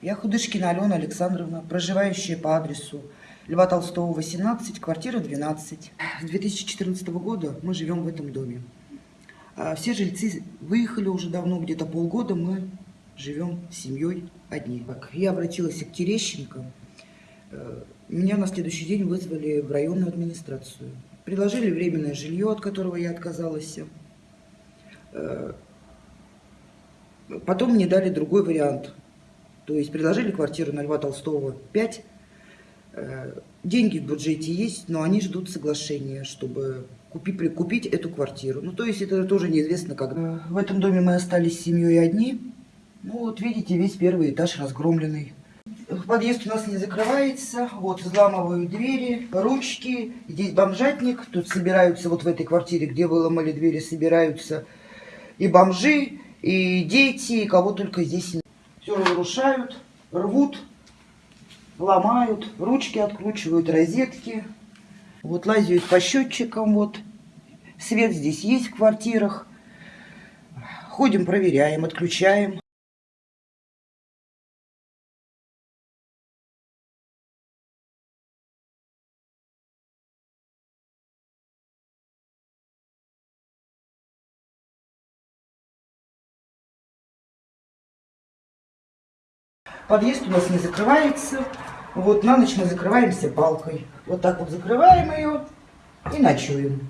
Я Худышкина Алена Александровна, проживающая по адресу Льва Толстого, 18, квартира 12. С 2014 года мы живем в этом доме. А Все жильцы выехали уже давно, где-то полгода мы живем с семьей одни. Я обратилась к Терещенко. Э, Меня на следующий день вызвали в районную администрацию. Предложили временное жилье, от которого я отказалась. Э, Потом мне дали другой вариант. То есть предложили квартиру на Льва Толстого 5. Э, Деньги в бюджете есть, но они ждут соглашения, чтобы купи, прикупить эту квартиру. Ну, то есть это тоже неизвестно когда. В этом доме мы остались с семьей одни. Ну, вот видите, весь первый этаж разгромленный. Подъезд у нас не закрывается. Вот, взламывают двери, ручки. Здесь бомжатник. Тут собираются, вот в этой квартире, где выломали двери, собираются и бомжи, и дети, и кого только здесь нет. Все разрушают, рвут, ломают, ручки откручивают, розетки. Вот лазят по счетчикам, вот. Свет здесь есть в квартирах. Ходим, проверяем, отключаем. Подъезд у нас не закрывается. Вот на ночь мы закрываемся балкой. Вот так вот закрываем ее и ночуем.